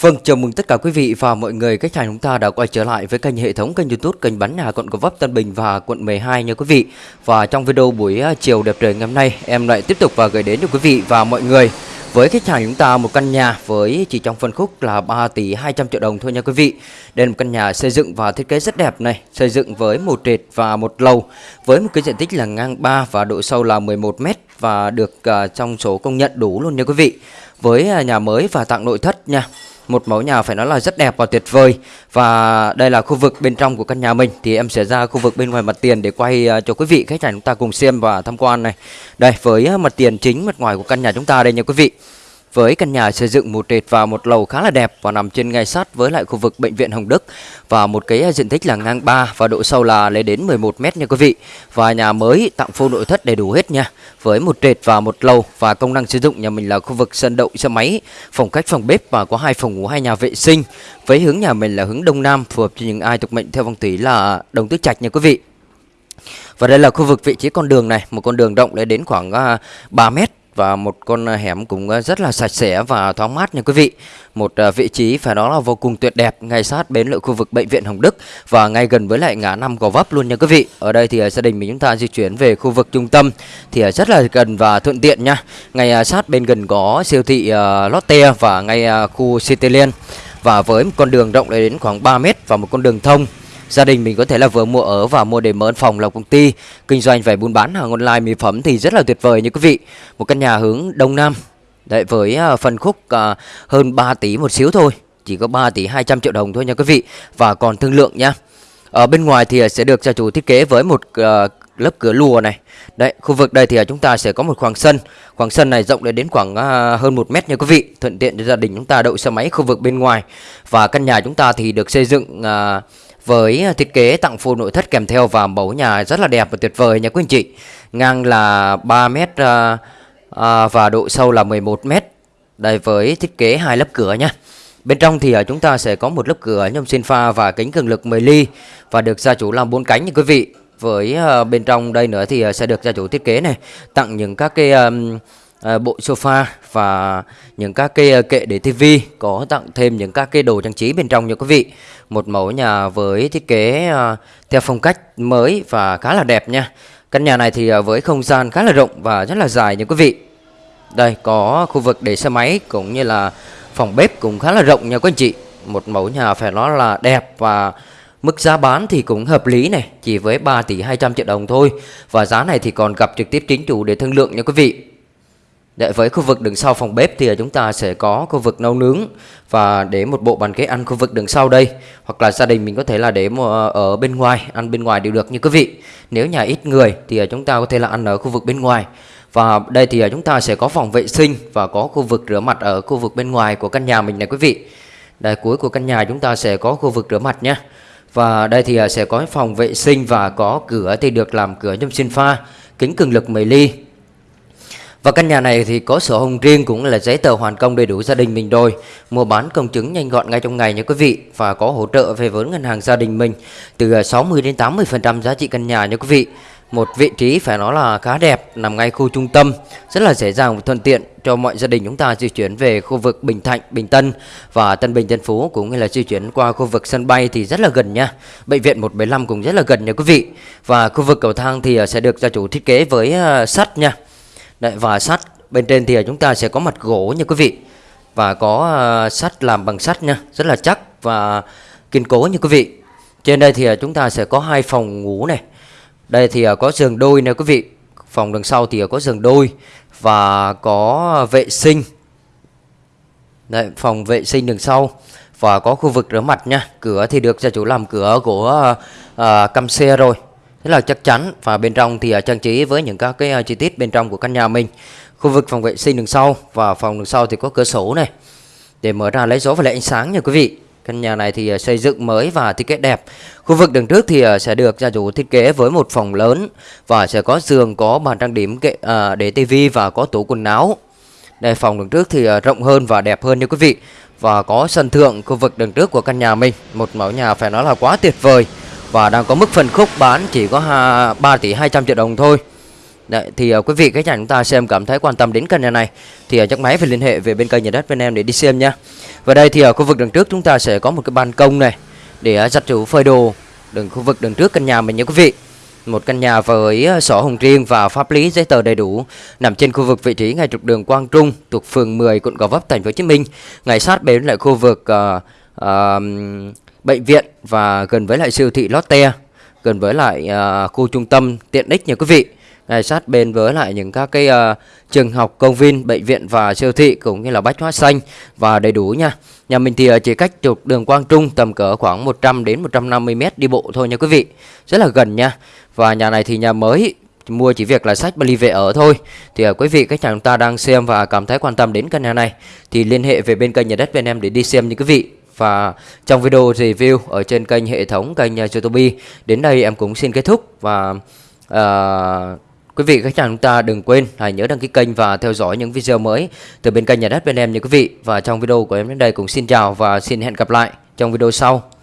Vâng, chào mừng tất cả quý vị và mọi người khách hàng chúng ta đã quay trở lại với kênh hệ thống kênh YouTube kênh bán nhà quận Gò Vấp Tân Bình và quận 12 nha quý vị. Và trong video buổi à, chiều đẹp trời ngày hôm nay, em lại tiếp tục và gửi đến cho quý vị và mọi người với khách hàng chúng ta một căn nhà với chỉ trong phân khúc là 3 tỷ 200 triệu đồng thôi nha quý vị. Đây là một căn nhà xây dựng và thiết kế rất đẹp này, xây dựng với một trệt và một lầu với một cái diện tích là ngang 3 và độ sâu là 11 m và được uh, trong số công nhận đủ luôn nha quý vị. Với uh, nhà mới và tặng nội thất nha một mẫu nhà phải nói là rất đẹp và tuyệt vời. Và đây là khu vực bên trong của căn nhà mình. Thì em sẽ ra khu vực bên ngoài mặt tiền để quay à, cho quý vị khách hàng chúng ta cùng xem và tham quan này. Đây, với à, mặt tiền chính mặt ngoài của căn nhà chúng ta đây nha quý vị với căn nhà xây dựng một trệt và một lầu khá là đẹp và nằm trên ngay sát với lại khu vực bệnh viện Hồng Đức và một cái à, diện tích là ngang 3 và độ sâu là lên đến 11 mét nha quý vị. Và nhà mới tặng full nội thất đầy đủ hết nha. Với một trệt và một lầu và công năng sử dụng nhà mình là khu vực sân đậu xe máy, phòng khách phòng bếp và có hai phòng ngủ hai nhà vệ sinh. Với hướng nhà mình là hướng đông nam phù hợp cho những ai thuộc mệnh theo phong thủy là đồng tứ trạch nha quý vị. Và đây là khu vực vị trí con đường này, một con đường rộng lên đến khoảng à, 3 mét và một con à, hẻm cũng à, rất là sạch sẽ và thoáng mát nha quý vị. Một à, vị trí phải nói là vô cùng tuyệt đẹp, ngay sát bến lội khu vực bệnh viện Hồng Đức và ngay gần với lại ngã năm Gò Vấp luôn nha quý vị. Ở đây thì gia đình mình chúng ta di chuyển về khu vực trung tâm thì rất là gần và thuận tiện nha. Ngay sát bên gần có siêu thị Lotte và ngay khu Cityland và với một con đường rộng đến khoảng 3 mét và một con đường thông Gia đình mình có thể là vừa mua ở và mua để mở phòng làm công ty kinh doanh về buôn bán hàng online mỹ phẩm thì rất là tuyệt vời như quý vị. Một căn nhà hướng đông nam. Đấy với à, phần khúc à, hơn 3 tỷ một xíu thôi, chỉ có 3 tỷ 200 triệu đồng thôi nha quý vị và còn thương lượng nhá. Ở bên ngoài thì à, sẽ được gia chủ thiết kế với một lớp cửa lùa này. Đấy, khu vực đây thì chúng ta sẽ có một khoảng sân. Khoảng sân này rộng đến khoảng hơn 1 mét nha quý vị, thuận tiện cho gia đình chúng ta đậu xe máy khu vực bên ngoài. Và căn nhà chúng ta thì được xây dựng uh, với à, thiết kế tặng full nội thất kèm theo và mẫu nhà rất là đẹp và tuyệt vời nha quý anh chị. Ngang là 3 mét à, à, và độ sâu là 11 mét. Đây với thiết kế hai lớp cửa nha. Bên trong thì à, chúng ta sẽ có một lớp cửa nhôm xin pha và kính cường lực 10 ly và được gia chủ làm bốn cánh nha quý vị. Với à, bên trong đây nữa thì sẽ được gia chủ thiết kế này tặng những các cái um, À, bộ sofa và những các cái à, kệ để tivi có tặng thêm những các cái đồ trang trí bên trong nha quý vị một mẫu nhà với thiết kế à, theo phong cách mới và khá là đẹp nha căn nhà này thì với không gian khá là rộng và rất là dài nha quý vị đây có khu vực để xe máy cũng như là phòng bếp cũng khá là rộng nha quý anh chị một mẫu nhà phải nói là đẹp và Mức giá bán thì cũng hợp lý này, chỉ với 3 tỷ 200 triệu đồng thôi. Và giá này thì còn gặp trực tiếp chính chủ để thương lượng nha quý vị. Để với khu vực đằng sau phòng bếp thì chúng ta sẽ có khu vực nấu nướng và để một bộ bàn ghế ăn khu vực đằng sau đây hoặc là gia đình mình có thể là để ờ, ở bên ngoài ăn bên ngoài đều được như quý vị. Nếu nhà ít người thì chúng ta có thể là ăn ở khu vực bên ngoài. Và đây thì chúng ta sẽ có phòng vệ sinh và có khu vực rửa mặt ở khu vực bên ngoài của căn nhà mình này quý vị. Đây cuối của căn nhà chúng ta sẽ có khu vực rửa mặt nhé. Và đây thì sẽ có phòng vệ sinh và có cửa thì được làm cửa nhôm xin pha, kính cường lực 10 ly và căn nhà này thì có sổ hồng riêng cũng là giấy tờ hoàn công đầy đủ gia đình mình rồi. Mua bán công chứng nhanh gọn ngay trong ngày nha quý vị và có hỗ trợ về vốn ngân hàng gia đình mình từ à, 60 đến 80% giá trị căn nhà nha quý vị. Một vị trí phải nói là khá đẹp, nằm ngay khu trung tâm, rất là dễ dàng và thuận tiện cho mọi gia đình chúng ta di chuyển về khu vực Bình Thạnh, Bình Tân và Tân Bình Tân Phú cũng như là di chuyển qua khu vực sân bay thì rất là gần nha. Bệnh viện 175 cũng rất là gần nha quý vị. Và khu vực cầu thang thì à, sẽ được gia chủ thiết kế với à, sắt nha Đấy, và sắt. Bên trên thì chúng ta sẽ có mặt gỗ nha quý vị. Và có uh, sắt làm bằng sắt nha rất là chắc và kiên cố như quý vị. Trên đây thì uh, chúng ta sẽ có hai phòng ngủ này. Đây thì uh, có giường đôi nè quý vị. Phòng đằng sau thì uh, có giường đôi và có vệ sinh. Đấy, phòng vệ sinh đằng sau và có khu vực rửa mặt nha. Cửa thì được gia chủ làm cửa của uh, cam xe rồi rất là chắc chắn, và bên trong thì à, trang trí với những các cái à, chi tiết bên trong của căn nhà mình. Khu vực phòng vệ sinh đằng sau, và phòng đằng sau thì có cửa sổ này. Để mở ra lấy gió và lấy ánh sáng nha quý vị. Căn nhà này thì à, xây dựng mới và thiết kế đẹp. Khu vực đằng trước thì sẽ được gia chủ thiết kế với một phòng lớn và sẽ có giường, có bàn trang điểm kệ để tivi và có tủ quần áo. Đây, phòng đằng trước thì rộng hơn và đẹp hơn nha quý vị. Và có sân thượng khu vực đằng trước của căn nhà mình. Một mẫu nhà phải nói là quá tuyệt vời và đang có mức phân khúc bán chỉ có 3 tỷ 200 triệu đồng thôi. Đấy, thì uh, quý vị khách hàng chúng ta xem cảm thấy quan tâm đến căn nhà này thì uh, chắc máy phải liên hệ về bên kênh nhà đất bên em để đi xem nhá. Và đây thì ở khu vực đường trước chúng ta sẽ có một cái ban công này để uh, giặt rũ phơi đồ đường khu vực đường trước căn nhà mình nhé quý vị. Một căn nhà với uh, sổ hồng riêng và pháp lý giấy tờ đầy đủ nằm trên khu vực vị trí ngay trục đường Quang Trung thuộc phường 10 quận Gò Vấp thành phố Hồ Chí Minh, ngay sát bên lại khu vực uh, uh, bệnh viện và gần với lại siêu thị Lotte, gần với lại uh, khu trung tâm tiện ích nha quý vị ngay sát bên với lại những các cái uh, trường học, công viên, bệnh viện và siêu thị cũng như là bách hóa xanh và đầy đủ nha. Nhà mình thì à, chỉ cách trục đường Quang Trung tầm cỡ khoảng 100 đến 150 mét đi bộ thôi nha quý vị. Rất là gần nha. Và nhà này thì nhà mới mua chỉ việc là sách Bali về ở thôi thì à, quý vị khách hàng chúng ta đang xem và cảm thấy quan tâm đến căn nhà này thì liên hệ về bên kênh nhà đất bên em để đi xem nha quý vị và trong video review ở trên kênh hệ thống kênh à, YouTube đến đây em cũng xin kết thúc và uh, Quý vị khách hàng chúng ta đừng quên hãy nhớ đăng ký kênh và theo dõi những video mới từ bên kênh nhà đất bên em nha quý vị. Và trong video của em đến đây cũng xin chào và xin hẹn gặp lại trong video sau.